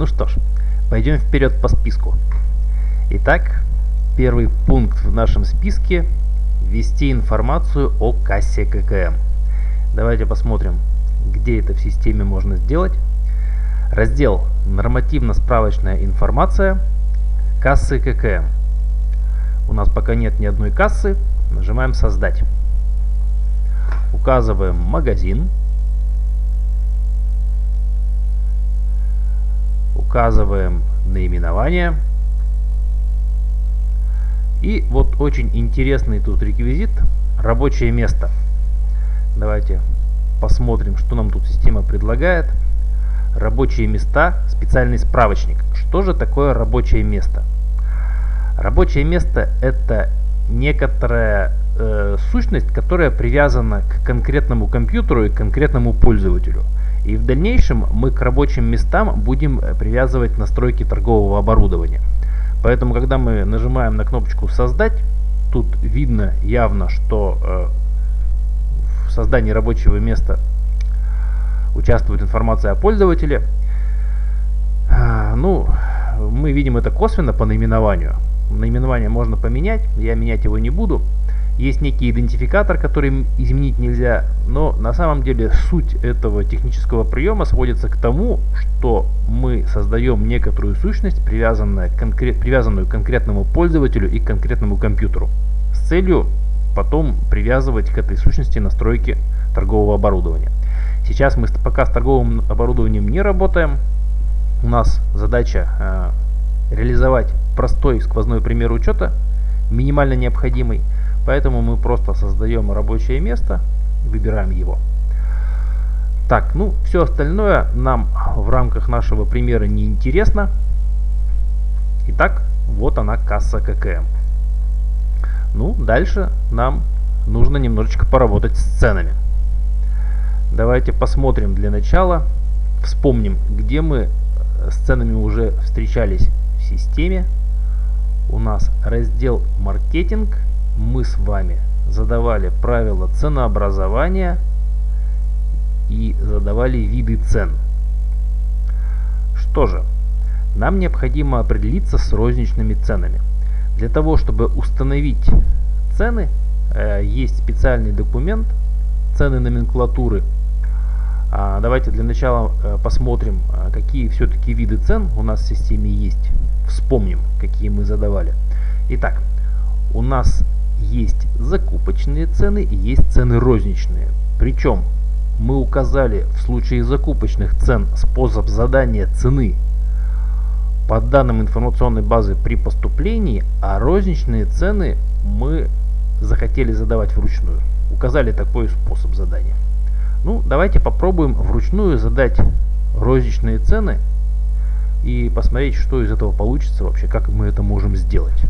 Ну что ж, пойдем вперед по списку. Итак, первый пункт в нашем списке – ввести информацию о кассе ККМ. Давайте посмотрим, где это в системе можно сделать. Раздел «Нормативно-справочная информация. Кассы ККМ». У нас пока нет ни одной кассы. Нажимаем «Создать». Указываем магазин. Указываем наименование. И вот очень интересный тут реквизит рабочее место. Давайте посмотрим, что нам тут система предлагает. Рабочие места, специальный справочник. Что же такое рабочее место? Рабочее место это некоторая э, сущность, которая привязана к конкретному компьютеру и конкретному пользователю. И в дальнейшем мы к рабочим местам будем э, привязывать настройки торгового оборудования. Поэтому, когда мы нажимаем на кнопочку «Создать», тут видно явно, что э, в создании рабочего места участвует информация о пользователе. А, ну, мы видим это косвенно по наименованию. Наименование можно поменять, я менять его не буду. Есть некий идентификатор, который изменить нельзя, но на самом деле суть этого технического приема сводится к тому, что мы создаем некоторую сущность, привязанную, конкрет, привязанную к конкретному пользователю и к конкретному компьютеру, с целью потом привязывать к этой сущности настройки торгового оборудования. Сейчас мы пока с торговым оборудованием не работаем. У нас задача э, реализовать простой сквозной пример учета, минимально необходимый. Поэтому мы просто создаем рабочее место, выбираем его. Так, ну все остальное нам в рамках нашего примера не интересно. Итак, вот она касса ККМ. Ну, дальше нам нужно немножечко поработать с ценами. Давайте посмотрим для начала, вспомним, где мы с ценами уже встречались в системе. У нас раздел маркетинг – мы с вами задавали правила ценообразования и задавали виды цен. Что же, нам необходимо определиться с розничными ценами. Для того, чтобы установить цены, э, есть специальный документ цены номенклатуры. А, давайте для начала э, посмотрим, а, какие все-таки виды цен у нас в системе есть. Вспомним, какие мы задавали. Итак, у нас есть закупочные цены и есть цены розничные. Причем мы указали в случае закупочных цен способ задания цены по данным информационной базы при поступлении, а розничные цены мы захотели задавать вручную. Указали такой способ задания. Ну, давайте попробуем вручную задать розничные цены и посмотреть, что из этого получится вообще, как мы это можем сделать.